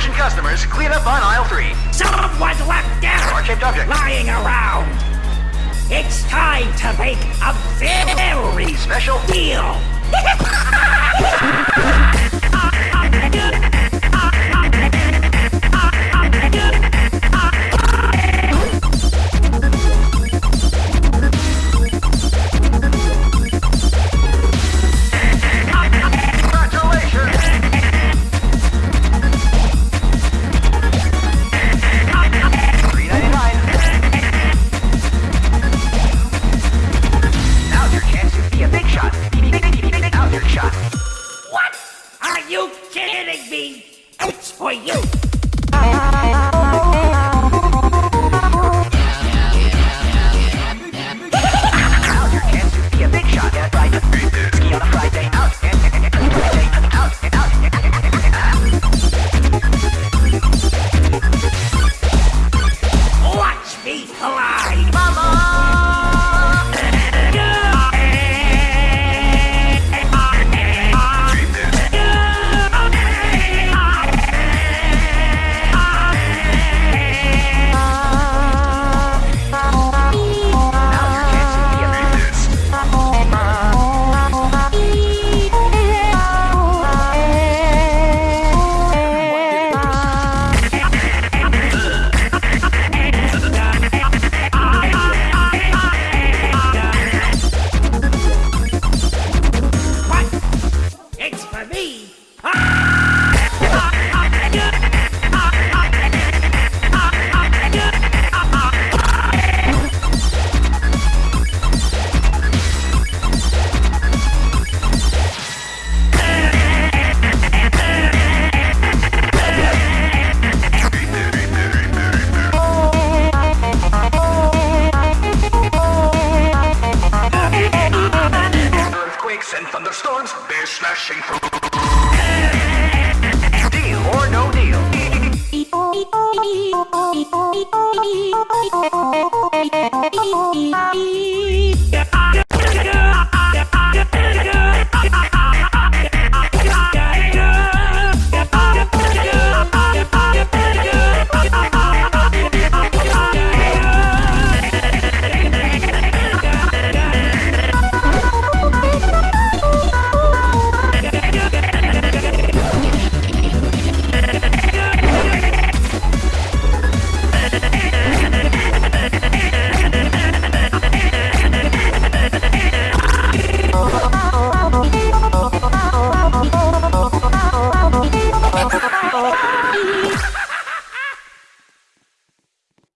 Attention customers, clean up on aisle three. Someone's left Heart-shaped object. lying around. It's time to make a very Special. deal. for you. smashing. Deal or no deal.